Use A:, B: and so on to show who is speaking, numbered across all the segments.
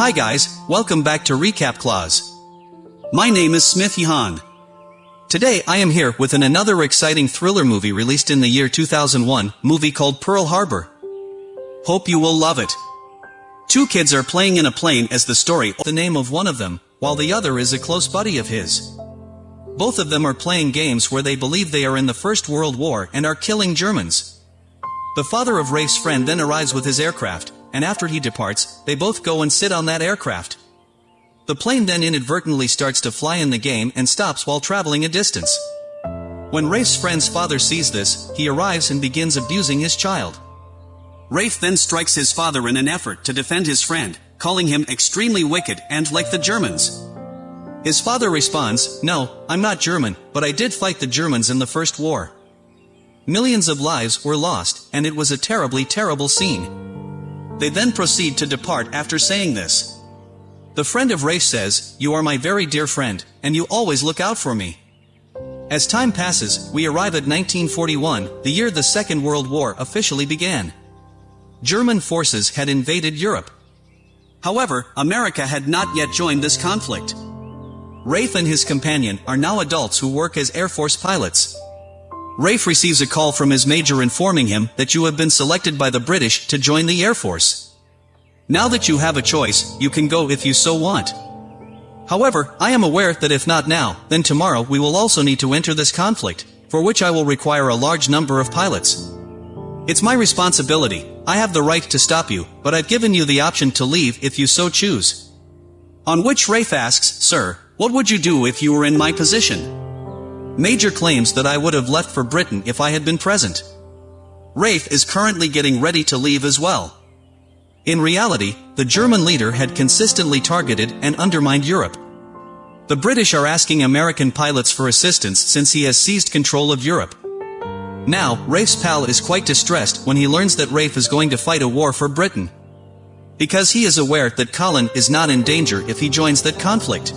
A: Hi guys, welcome back to Recap Clause. My name is Smith Yahan. Today I am here with an another exciting thriller movie released in the year 2001, movie called Pearl Harbor. Hope you will love it. Two kids are playing in a plane as the story, the name of one of them, while the other is a close buddy of his. Both of them are playing games where they believe they are in the First World War and are killing Germans. The father of Rafe's friend then arrives with his aircraft, and after he departs, they both go and sit on that aircraft. The plane then inadvertently starts to fly in the game and stops while traveling a distance. When Rafe's friend's father sees this, he arrives and begins abusing his child. Rafe then strikes his father in an effort to defend his friend, calling him extremely wicked and like the Germans. His father responds, No, I'm not German, but I did fight the Germans in the First War. Millions of lives were lost, and it was a terribly terrible scene. They then proceed to depart after saying this. The friend of Rafe says, You are my very dear friend, and you always look out for me. As time passes, we arrive at 1941, the year the Second World War officially began. German forces had invaded Europe. However, America had not yet joined this conflict. Rafe and his companion are now adults who work as Air Force pilots. Rafe receives a call from his major informing him that you have been selected by the British to join the Air Force. Now that you have a choice, you can go if you so want. However, I am aware that if not now, then tomorrow we will also need to enter this conflict, for which I will require a large number of pilots. It's my responsibility, I have the right to stop you, but I've given you the option to leave if you so choose. On which Rafe asks, Sir, what would you do if you were in my position? Major claims that I would have left for Britain if I had been present. Rafe is currently getting ready to leave as well. In reality, the German leader had consistently targeted and undermined Europe. The British are asking American pilots for assistance since he has seized control of Europe. Now, Rafe's pal is quite distressed when he learns that Rafe is going to fight a war for Britain. Because he is aware that Colin is not in danger if he joins that conflict.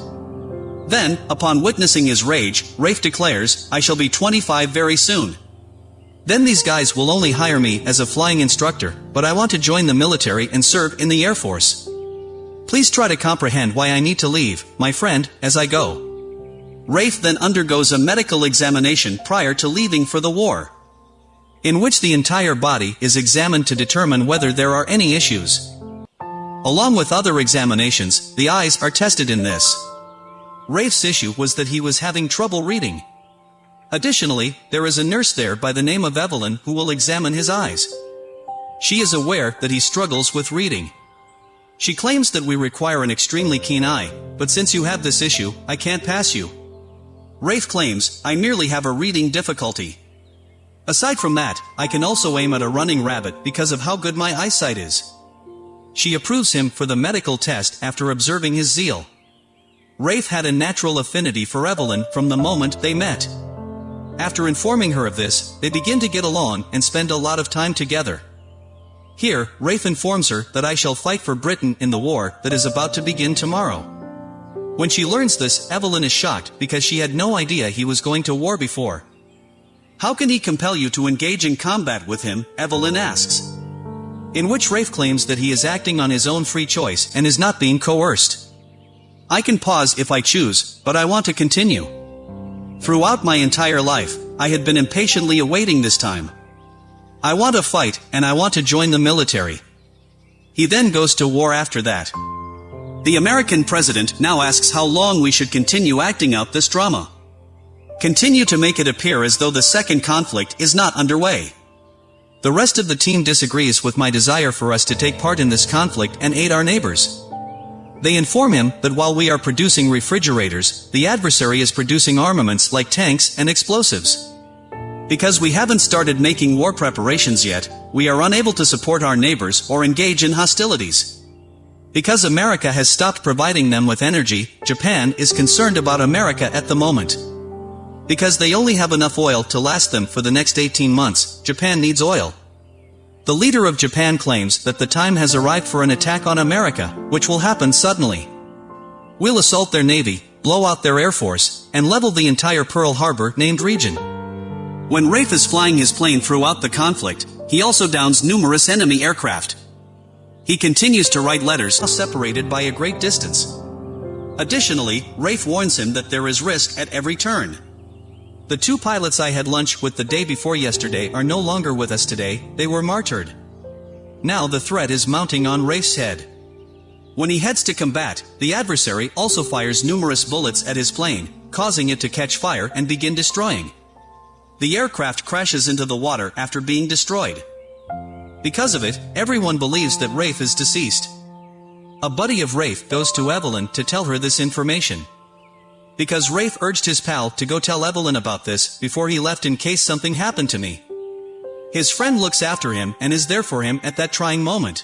A: Then, upon witnessing his rage, Rafe declares, I shall be 25 very soon. Then these guys will only hire me as a flying instructor, but I want to join the military and serve in the Air Force. Please try to comprehend why I need to leave, my friend, as I go. Rafe then undergoes a medical examination prior to leaving for the war. In which the entire body is examined to determine whether there are any issues. Along with other examinations, the eyes are tested in this. Rafe's issue was that he was having trouble reading. Additionally, there is a nurse there by the name of Evelyn who will examine his eyes. She is aware that he struggles with reading. She claims that we require an extremely keen eye, but since you have this issue, I can't pass you. Rafe claims, I merely have a reading difficulty. Aside from that, I can also aim at a running rabbit because of how good my eyesight is. She approves him for the medical test after observing his zeal. Rafe had a natural affinity for Evelyn from the moment they met. After informing her of this, they begin to get along and spend a lot of time together. Here, Rafe informs her that I shall fight for Britain in the war that is about to begin tomorrow. When she learns this, Evelyn is shocked because she had no idea he was going to war before. How can he compel you to engage in combat with him, Evelyn asks. In which Rafe claims that he is acting on his own free choice and is not being coerced. I can pause if I choose, but I want to continue. Throughout my entire life, I had been impatiently awaiting this time. I want to fight, and I want to join the military. He then goes to war after that. The American president now asks how long we should continue acting out this drama. Continue to make it appear as though the second conflict is not underway. The rest of the team disagrees with my desire for us to take part in this conflict and aid our neighbors. They inform him that while we are producing refrigerators, the adversary is producing armaments like tanks and explosives. Because we haven't started making war preparations yet, we are unable to support our neighbors or engage in hostilities. Because America has stopped providing them with energy, Japan is concerned about America at the moment. Because they only have enough oil to last them for the next 18 months, Japan needs oil. The leader of Japan claims that the time has arrived for an attack on America, which will happen suddenly. We'll assault their navy, blow out their air force, and level the entire Pearl Harbor named region. When Rafe is flying his plane throughout the conflict, he also downs numerous enemy aircraft. He continues to write letters separated by a great distance. Additionally, Rafe warns him that there is risk at every turn. The two pilots I had lunch with the day before yesterday are no longer with us today, they were martyred. Now the threat is mounting on Rafe's head. When he heads to combat, the adversary also fires numerous bullets at his plane, causing it to catch fire and begin destroying. The aircraft crashes into the water after being destroyed. Because of it, everyone believes that Rafe is deceased. A buddy of Rafe goes to Evelyn to tell her this information. Because Rafe urged his pal to go tell Evelyn about this before he left in case something happened to me. His friend looks after him and is there for him at that trying moment.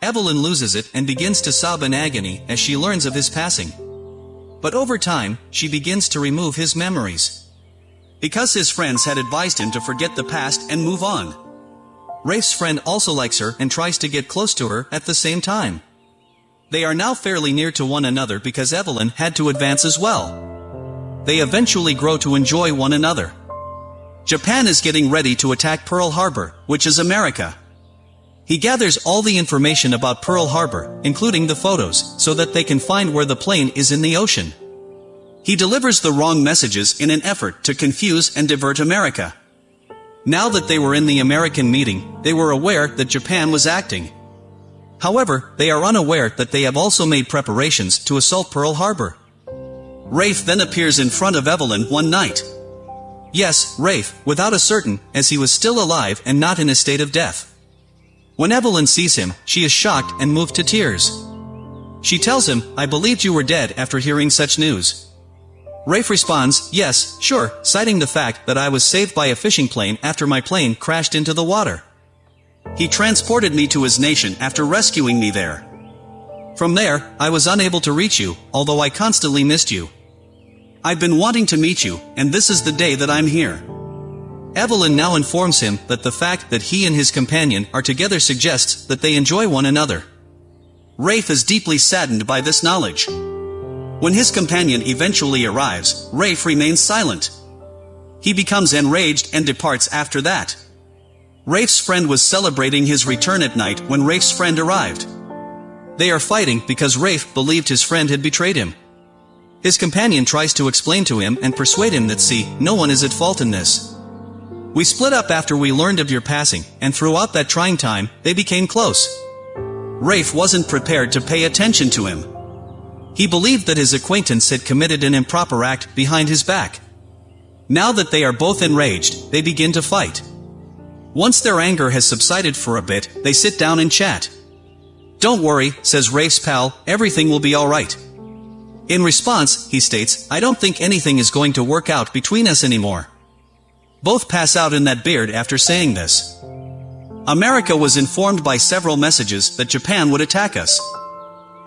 A: Evelyn loses it and begins to sob in agony as she learns of his passing. But over time, she begins to remove his memories. Because his friends had advised him to forget the past and move on. Rafe's friend also likes her and tries to get close to her at the same time. They are now fairly near to one another because Evelyn had to advance as well. They eventually grow to enjoy one another. Japan is getting ready to attack Pearl Harbor, which is America. He gathers all the information about Pearl Harbor, including the photos, so that they can find where the plane is in the ocean. He delivers the wrong messages in an effort to confuse and divert America. Now that they were in the American meeting, they were aware that Japan was acting. However, they are unaware that they have also made preparations to assault Pearl Harbor. Rafe then appears in front of Evelyn one night. Yes, Rafe, without a certain, as he was still alive and not in a state of death. When Evelyn sees him, she is shocked and moved to tears. She tells him, I believed you were dead after hearing such news. Rafe responds, yes, sure, citing the fact that I was saved by a fishing plane after my plane crashed into the water. He transported me to his nation after rescuing me there. From there, I was unable to reach you, although I constantly missed you. I've been wanting to meet you, and this is the day that I'm here. Evelyn now informs him that the fact that he and his companion are together suggests that they enjoy one another. Rafe is deeply saddened by this knowledge. When his companion eventually arrives, Rafe remains silent. He becomes enraged and departs after that. Rafe's friend was celebrating his return at night when Rafe's friend arrived. They are fighting because Rafe believed his friend had betrayed him. His companion tries to explain to him and persuade him that see, no one is at fault in this. We split up after we learned of your passing, and throughout that trying time, they became close. Rafe wasn't prepared to pay attention to him. He believed that his acquaintance had committed an improper act behind his back. Now that they are both enraged, they begin to fight. Once their anger has subsided for a bit, they sit down and chat. Don't worry, says Rafe's pal, everything will be alright. In response, he states, I don't think anything is going to work out between us anymore. Both pass out in that beard after saying this. America was informed by several messages that Japan would attack us.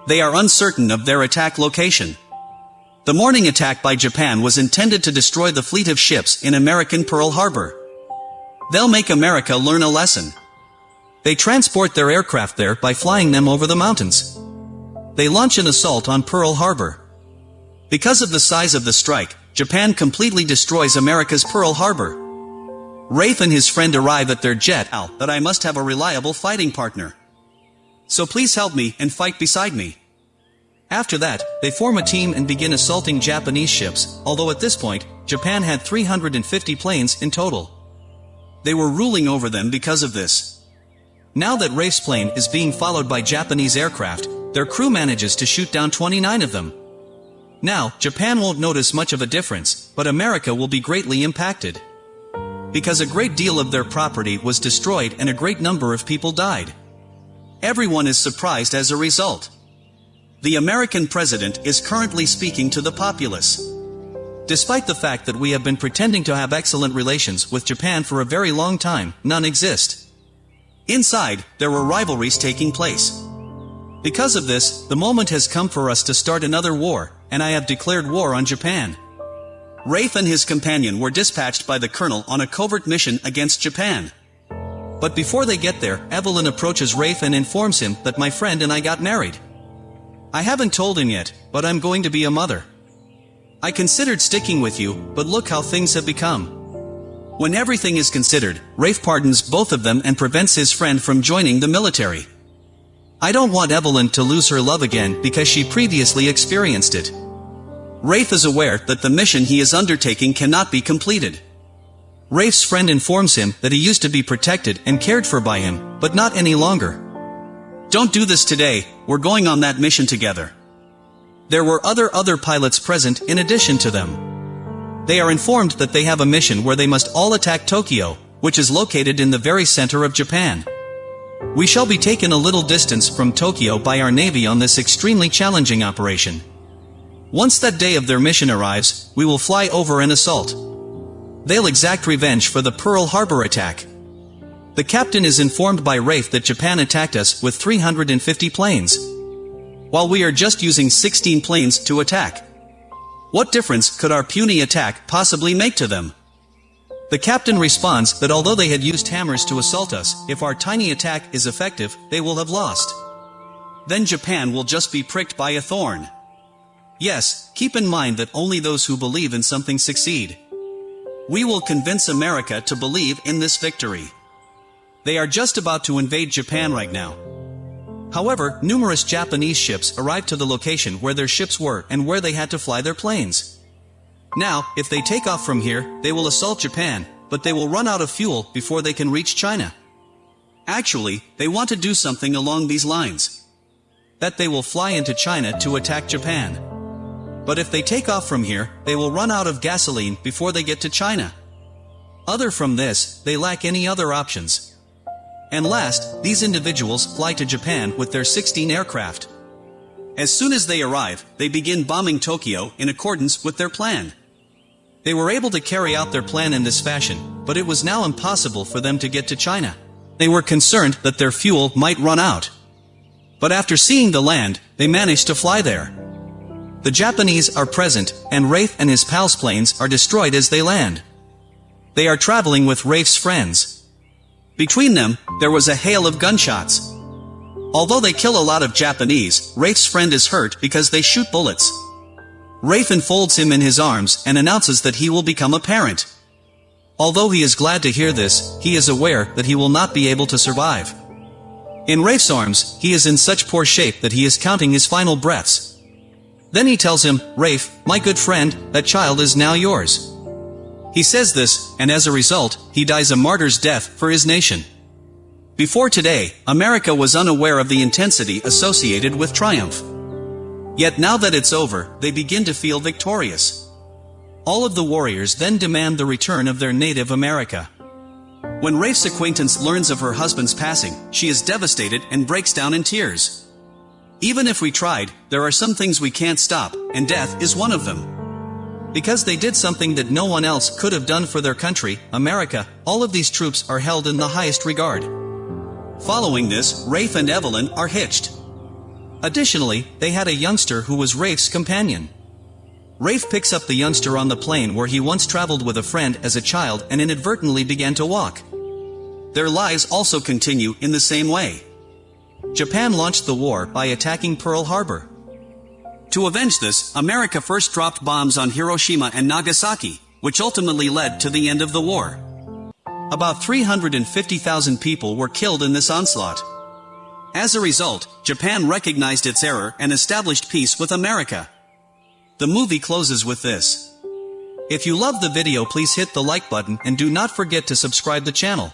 A: They are uncertain of their attack location. The morning attack by Japan was intended to destroy the fleet of ships in American Pearl Harbor. They'll make America learn a lesson. They transport their aircraft there by flying them over the mountains. They launch an assault on Pearl Harbor. Because of the size of the strike, Japan completely destroys America's Pearl Harbor. Rafe and his friend arrive at their jet out that I must have a reliable fighting partner. So please help me and fight beside me. After that, they form a team and begin assaulting Japanese ships, although at this point, Japan had 350 planes in total. They were ruling over them because of this. Now that Rafe's plane is being followed by Japanese aircraft, their crew manages to shoot down 29 of them. Now, Japan won't notice much of a difference, but America will be greatly impacted because a great deal of their property was destroyed and a great number of people died. Everyone is surprised as a result. The American president is currently speaking to the populace. Despite the fact that we have been pretending to have excellent relations with Japan for a very long time, none exist. Inside, there were rivalries taking place. Because of this, the moment has come for us to start another war, and I have declared war on Japan. Rafe and his companion were dispatched by the colonel on a covert mission against Japan. But before they get there, Evelyn approaches Rafe and informs him that my friend and I got married. I haven't told him yet, but I'm going to be a mother. I considered sticking with you, but look how things have become. When everything is considered, Rafe pardons both of them and prevents his friend from joining the military. I don't want Evelyn to lose her love again because she previously experienced it. Rafe is aware that the mission he is undertaking cannot be completed. Rafe's friend informs him that he used to be protected and cared for by him, but not any longer. Don't do this today, we're going on that mission together. There were other other pilots present in addition to them. They are informed that they have a mission where they must all attack Tokyo, which is located in the very center of Japan. We shall be taken a little distance from Tokyo by our navy on this extremely challenging operation. Once that day of their mission arrives, we will fly over and assault. They'll exact revenge for the Pearl Harbor attack. The captain is informed by Rafe that Japan attacked us with 350 planes. While we are just using 16 planes to attack. What difference could our puny attack possibly make to them? The captain responds that although they had used hammers to assault us, if our tiny attack is effective, they will have lost. Then Japan will just be pricked by a thorn. Yes, keep in mind that only those who believe in something succeed. We will convince America to believe in this victory. They are just about to invade Japan right now. However, numerous Japanese ships arrived to the location where their ships were and where they had to fly their planes. Now, if they take off from here, they will assault Japan, but they will run out of fuel before they can reach China. Actually, they want to do something along these lines. That they will fly into China to attack Japan. But if they take off from here, they will run out of gasoline before they get to China. Other from this, they lack any other options. And last, these individuals fly to Japan with their 16 aircraft. As soon as they arrive, they begin bombing Tokyo in accordance with their plan. They were able to carry out their plan in this fashion, but it was now impossible for them to get to China. They were concerned that their fuel might run out. But after seeing the land, they managed to fly there. The Japanese are present, and Rafe and his pals' planes are destroyed as they land. They are traveling with Rafe's friends. Between them, there was a hail of gunshots. Although they kill a lot of Japanese, Rafe's friend is hurt because they shoot bullets. Rafe enfolds him in his arms and announces that he will become a parent. Although he is glad to hear this, he is aware that he will not be able to survive. In Rafe's arms, he is in such poor shape that he is counting his final breaths. Then he tells him, Rafe, my good friend, that child is now yours. He says this, and as a result, he dies a martyr's death for his nation. Before today, America was unaware of the intensity associated with triumph. Yet now that it's over, they begin to feel victorious. All of the warriors then demand the return of their native America. When Rafe's acquaintance learns of her husband's passing, she is devastated and breaks down in tears. Even if we tried, there are some things we can't stop, and death is one of them. Because they did something that no one else could have done for their country, America, all of these troops are held in the highest regard. Following this, Rafe and Evelyn are hitched. Additionally, they had a youngster who was Rafe's companion. Rafe picks up the youngster on the plane where he once traveled with a friend as a child and inadvertently began to walk. Their lives also continue in the same way. Japan launched the war by attacking Pearl Harbor. To avenge this, America first dropped bombs on Hiroshima and Nagasaki, which ultimately led to the end of the war. About 350,000 people were killed in this onslaught. As a result, Japan recognized its error and established peace with America. The movie closes with this. If you love the video please hit the like button and do not forget to subscribe the channel.